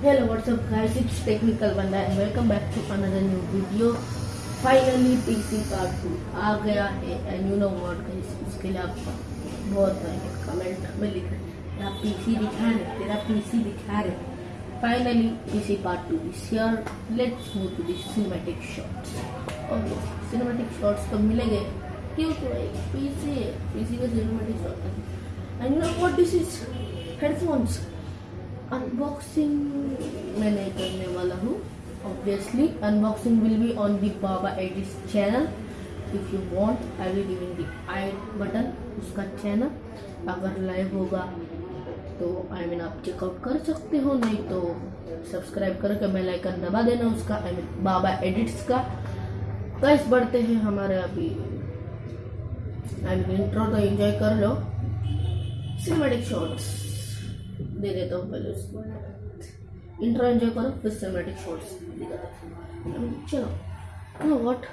What's up guys? It's Technical Banda and welcome back to another new video. Finally PC part 2 आ गया है and you know what guys इसके लिए आपका बहुत comment में लिख रहे तेरा पीसी दिखा रहे तेरा पीसी दिखा रहे finally PC part 2 is here let's move to the cinematic shots okay cinematic shots तो मिलेंगे क्यों तो पीसी है पीसी का cinematic shot है and you know what this is headphones unboxing मैं नहीं करने वाला हूँ obviously unboxing will be on the Baba edits channel if you want I will giving the I button उसका चैनल अगर लाइव होगा तो आई मीन आप चेकआउट कर सकते हो नहीं तो सब्सक्राइब करके बेल आइकन दबा देना उसका I I mean mean, Baba edits का. कैस बढ़ते हैं हमारे अभी. आई मीन इंट्रो तो एंजॉय कर लो. सिनेमेटिक शॉट्स दे देता हूँ पहले उसको। इंट्रो एंजॉय करो, फिर सिनेमेटिक शॉर्ट्स चलो। No what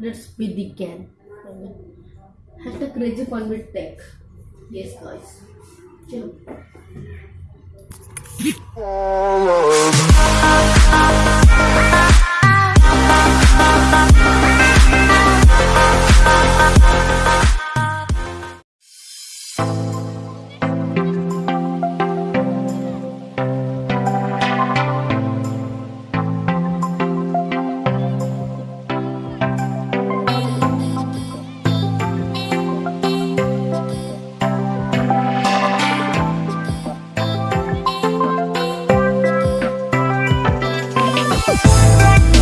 let's be the can hashtag crazy fun with tech yes guys चलो तो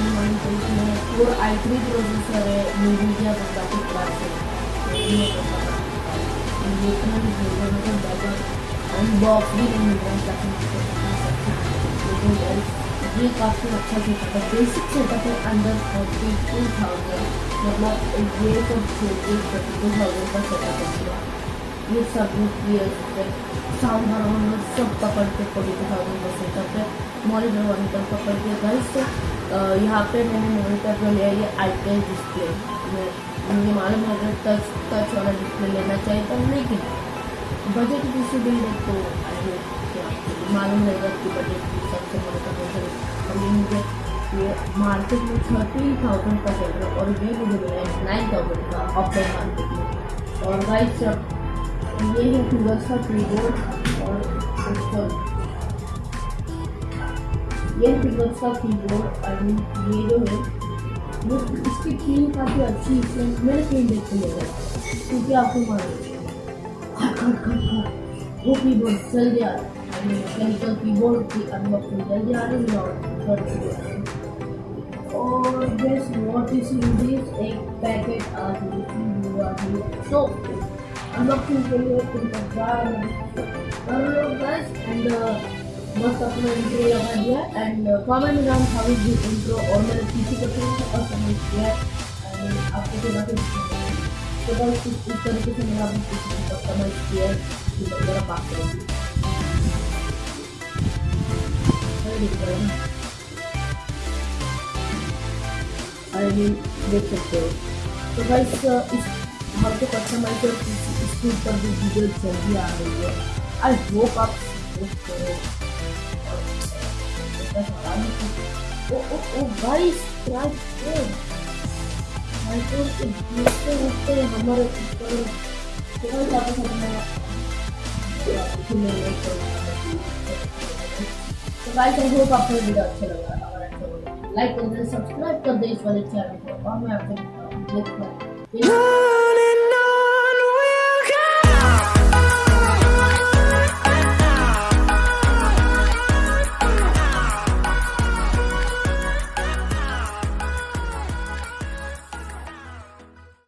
फोर आई थ्री प्रोसेसर है मीडिया का है में तो ज़्यादा अनबॉक्स है ये काफ़ी अच्छा सेटअप है बेसिक सेटअप है अंडर फोर्टी टू थाउज़ेंड मतलब ये सब छोड़िए थर्टी टू थाउज़ेंड का सेटअप है ये सब साउंड हारमोन सब पकड़ के फोर्टी टू थाउज़ेंड का सेटअप है मॉनिटर वॉनिटर पकड़ के गाइस यहाँ पे मैंने मॉनिटर जो लिया ये आई डिस्प्ले मुझे मालूम है अगर टच टच वाला डिस्प्ले लेना चाहिए था लेकिन बजट की से बिल है। तो मालूम रहेगा कि बजट की कौन सा अभी मुझे, ये मार्केट में थर्टीन थाउज़ेंड का चल रहा है और ये मुझे मिला है नाइन थाउज़ेंड का ऑफलाइन मार्केट में। और गाइस ये है फिंगर्स का कीबोर्ड और ये फिंगर्स का कीबोर्ड और ये जो है, वो इसकी थीम काफ़ी अच्छी है मैंने थीम देख के ले क्योंकि आपको मालूम खट खट खट वो कीबोर्ड रहा है मैकेनिकल कीबोर्ड की अनबॉक्सिंग जल्दी आ रही है और है और guess what is in this एक पैकेट आ रही है। सो अनबॉक्सिंग के लिए तुमको बाय कर लो बस एंड मस्त अपना इंट्रो लगा दिया and comment down how is this intro और मैंने पीसी को और कमेंट किया एंड आपको तो बातें तो बस इस तरीके से मैंने अपनी पीसी को कमेंट किया कि मेरा पास करेंगे अरे देख सकते हो तो गाइस इस हमको और इसके ऊपर भी वीडियो जल्दी आ रही है आई होप आप करो ओ ओ ओ गाइस सब्सक्राइब करो भाई तो इसके ऊपर हमारे ऊपर थोड़ा ज़्यादा करना तो गाइस आई होप आपको वीडियो अच्छा लगा अगर अच्छा लगा लाइक कर दे सब्सक्राइब कर दे इस वाले चैनल को और मैं आपको देखता हूँ